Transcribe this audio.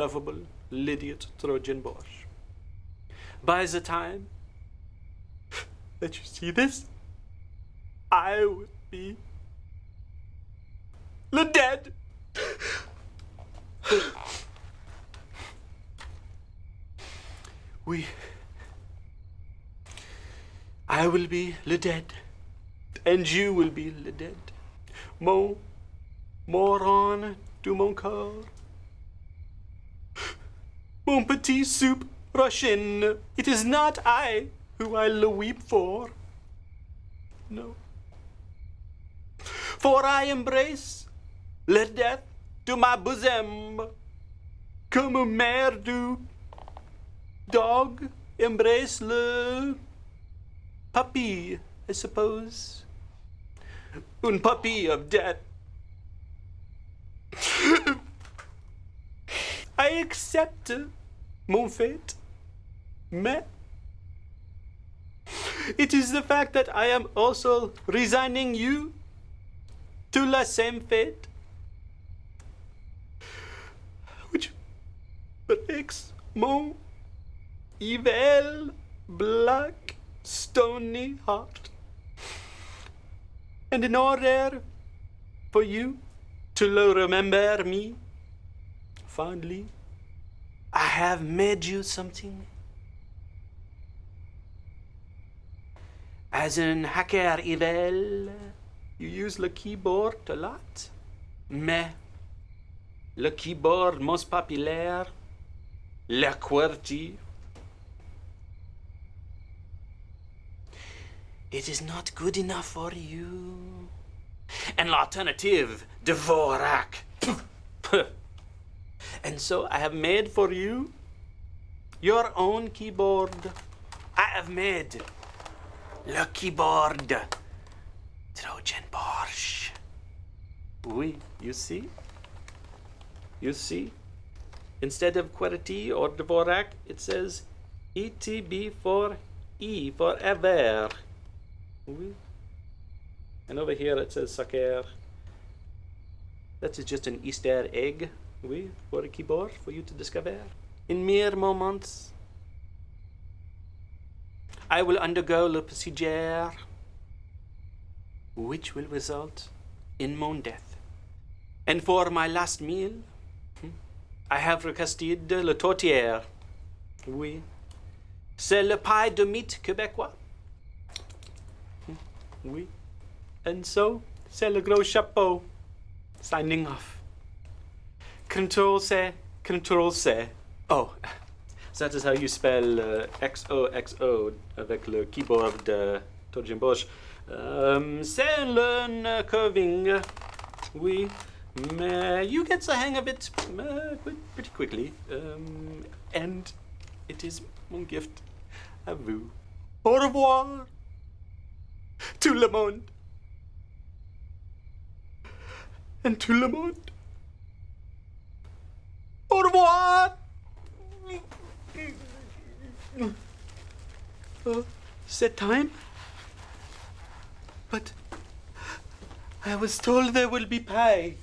lovable Lydiot Trojan Bosch. By the time that you see this, I will be the dead. we. I will be the dead, and you will be the dead. Mon, moron du mon corps. Mon petit soup Russian. It is not I who I'll weep for. No. For I embrace le death to my bosom, comme mère du dog embrace le puppy, I suppose. Un puppy of death. I accept mon fate, mais it is the fact that I am also resigning you to la same fate, which breaks mon evil, black, stony heart. And in order for you to remember me fondly, I have made you something. As an hacker evil, you use the keyboard a lot. Mais le keyboard most populaire, le QWERTY, it is not good enough for you. And l'alternative, Dvorak. and so I have made for you your own keyboard. I have made le keyboard Trojan Bosch. Oui, you see? You see? Instead of QWERTY or Dvorak, it says ETB for E, forever. Oui. And over here it says Saker. That is just an Easter egg, oui, for a keyboard for you to discover. In mere moments, I will undergo le procedure which will result in mon death. And for my last meal, hmm, I have requested le tourtière. Oui. C'est le paille de mite québécois. Hmm, oui. And so, c'est le gros chapeau. Signing off. Control C, Control C. Oh, so that is how you spell uh, XOXO avec le keyboard de Trojan Bosch. Um, c'est learn curving. Oui, mais you get the hang of it uh, pretty quickly. Um, and it is mon gift à vous. Au revoir. Tout le monde. And tout le monde. Au revoir. Uh, set time? But I was told there will be pie.